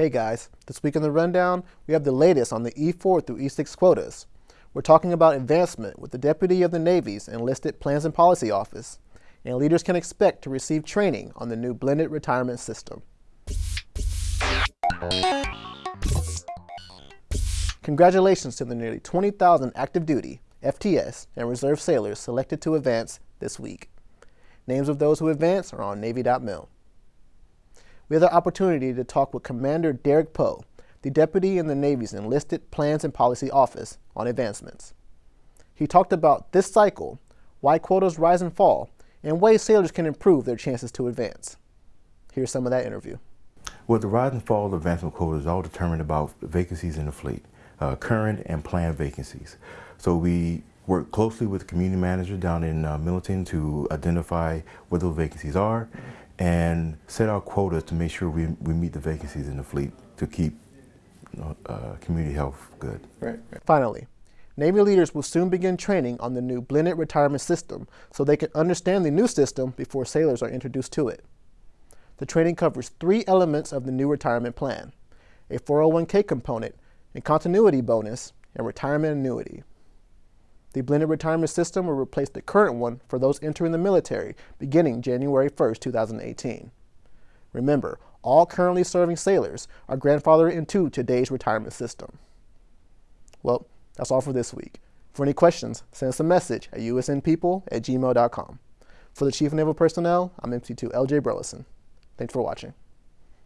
Hey guys, this week in the rundown, we have the latest on the E4 through E6 quotas. We're talking about advancement with the Deputy of the Navy's Enlisted Plans and Policy Office, and leaders can expect to receive training on the new blended retirement system. Congratulations to the nearly 20,000 active duty, FTS, and reserve sailors selected to advance this week. Names of those who advance are on Navy.mil we had the opportunity to talk with Commander Derek Poe, the deputy in the Navy's Enlisted Plans and Policy Office, on advancements. He talked about this cycle, why quotas rise and fall, and ways sailors can improve their chances to advance. Here's some of that interview. Well, the rise and fall of advancement quotas is all determined about vacancies in the fleet, uh, current and planned vacancies. So we work closely with the community manager down in uh, Millington to identify what those vacancies are and set our quotas to make sure we, we meet the vacancies in the fleet to keep you know, uh, community health good. Right, right. Finally, Navy leaders will soon begin training on the new blended retirement system so they can understand the new system before sailors are introduced to it. The training covers three elements of the new retirement plan, a 401k component, a continuity bonus, and retirement annuity. The blended retirement system will replace the current one for those entering the military beginning January 1, 2018. Remember, all currently serving sailors are grandfathered into today's retirement system. Well, that's all for this week. For any questions, send us a message at usnpeople at gmail.com. For the Chief Naval Personnel, I'm MC2 LJ Burleson. Thanks for watching.